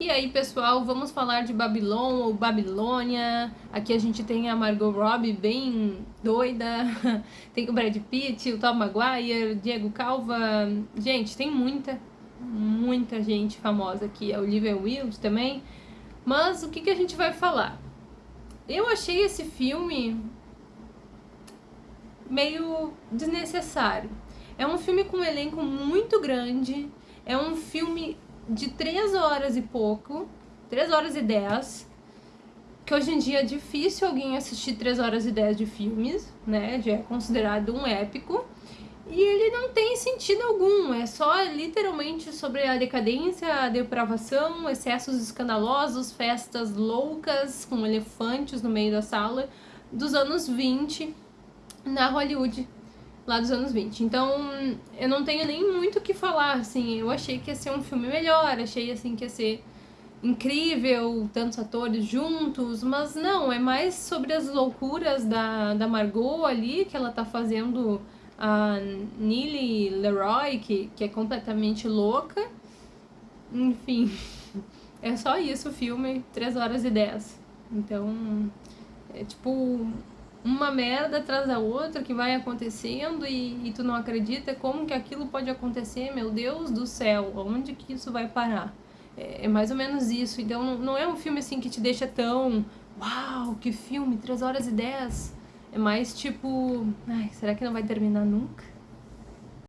E aí, pessoal, vamos falar de Babylon ou Babilônia. Aqui a gente tem a Margot Robbie bem doida, tem o Brad Pitt, o Tom Maguire, Diego Calva. Gente, tem muita, muita gente famosa aqui. A Olivia Wilde também. Mas o que, que a gente vai falar? Eu achei esse filme meio desnecessário. É um filme com um elenco muito grande, é um filme de 3 horas e pouco, 3 horas e 10, que hoje em dia é difícil alguém assistir 3 horas e 10 de filmes, né? Já é considerado um épico. E ele não tem sentido algum, é só literalmente sobre a decadência, a depravação, excessos escandalosos, festas loucas com elefantes no meio da sala dos anos 20 na Hollywood lá dos anos 20. Então, eu não tenho nem muito o que falar, assim, eu achei que ia ser um filme melhor, achei, assim, que ia ser incrível, tantos atores juntos, mas não, é mais sobre as loucuras da, da Margot ali, que ela tá fazendo a Nili Leroy, que, que é completamente louca. Enfim, é só isso o filme, 3 horas e 10. Então, é tipo uma merda atrás da outra que vai acontecendo e, e, tu não acredita como que aquilo pode acontecer, meu Deus do céu, onde que isso vai parar? É, é mais ou menos isso, então não, é um filme assim que te deixa tão, uau, que filme, 3 horas e 10, é mais tipo, ai, será que não vai terminar nunca?